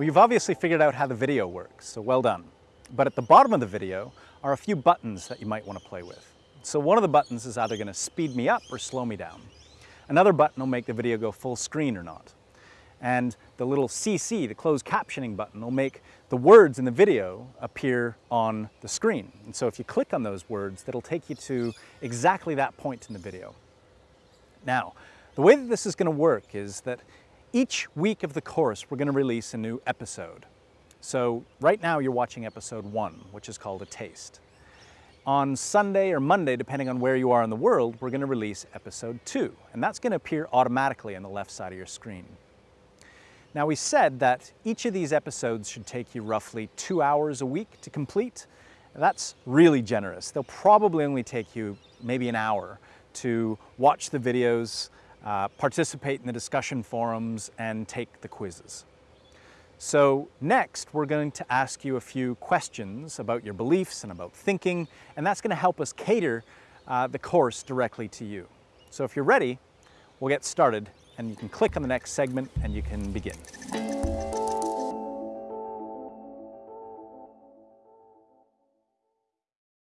Well, you've obviously figured out how the video works, so well done. But at the bottom of the video are a few buttons that you might want to play with. So one of the buttons is either going to speed me up or slow me down. Another button will make the video go full screen or not. And the little CC, the closed captioning button, will make the words in the video appear on the screen. And so if you click on those words, that'll take you to exactly that point in the video. Now, the way that this is going to work is that each week of the course, we're going to release a new episode. So right now you're watching episode one, which is called A Taste. On Sunday or Monday, depending on where you are in the world, we're going to release episode two, and that's going to appear automatically on the left side of your screen. Now we said that each of these episodes should take you roughly two hours a week to complete. That's really generous. They'll probably only take you maybe an hour to watch the videos, uh, participate in the discussion forums, and take the quizzes. So next, we're going to ask you a few questions about your beliefs and about thinking, and that's going to help us cater uh, the course directly to you. So if you're ready, we'll get started, and you can click on the next segment and you can begin.